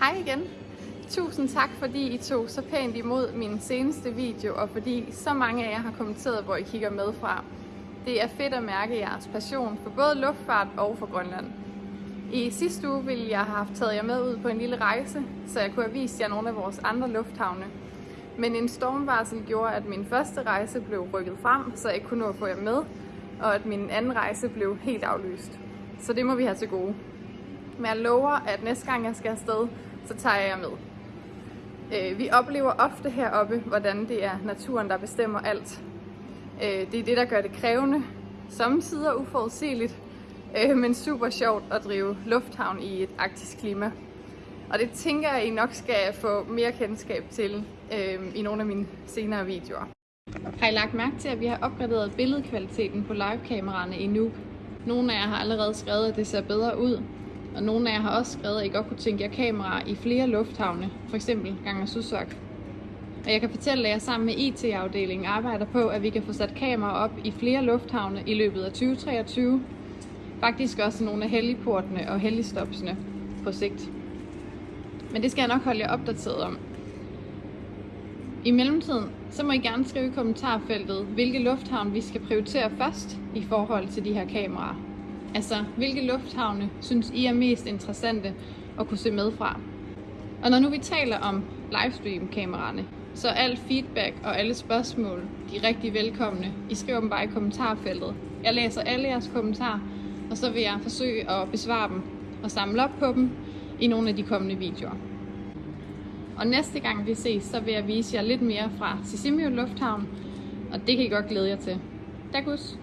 Hej igen. Tusind tak, fordi I tog så pænt imod min seneste video, og fordi så mange af jer har kommenteret, hvor I kigger med fra. Det er fedt at mærke jeres passion for både luftfart og for Grønland. I sidste uge ville jeg have haft taget jer med ud på en lille rejse, så jeg kunne have vist jer nogle af vores andre lufthavne. Men en stormvarsel gjorde, at min første rejse blev rykket frem, så jeg ikke kunne nå at få jer med, og at min anden rejse blev helt aflyst. Så det må vi have til gode. Men jeg lover, at næste gang jeg skal afsted, så tager jeg jer med. Øh, vi oplever ofte heroppe, hvordan det er naturen, der bestemmer alt. Øh, det er det, der gør det krævende, samtidig uforudsigeligt, øh, men super sjovt at drive lufthavn i et arktisk klima. Og det tænker jeg, I nok skal få mere kendskab til i nogle af mine senere videoer. Har I lagt mærke til, at vi har opgraderet billedkvaliteten på livekameraerne i Nuuk? Nogle af jer har allerede skrevet, at det ser bedre ud, og nogle af jer har også skrevet, at I godt kunne tænke jer kameraer i flere lufthavne, f.eks. Ganger Susok. Og jeg kan fortælle, at jeg sammen med IT-afdelingen arbejder på, at vi kan få sat kameraer op i flere lufthavne i løbet af 2023. Faktisk også nogle af helligportene og helligstopsene på sigt. Men det skal jeg nok holde jer opdateret om. I mellemtiden, så må I gerne skrive i kommentarfeltet, hvilke lufthavn vi skal prioritere først i forhold til de her kameraer. Altså, hvilke lufthavne synes I er mest interessante at kunne se med fra? Og når nu vi taler om livestream-kameraerne, så alt feedback og alle spørgsmål, de er rigtig velkomne. I skriver dem bare i kommentarfeltet. Jeg læser alle jeres kommentarer, og så vil jeg forsøge at besvare dem og samle op på dem i nogle af de kommende videoer. Og næste gang vi ses, så vil jeg vise jer lidt mere fra Sisimio Lufthavn, og det kan I godt glæde jer til. Dagus!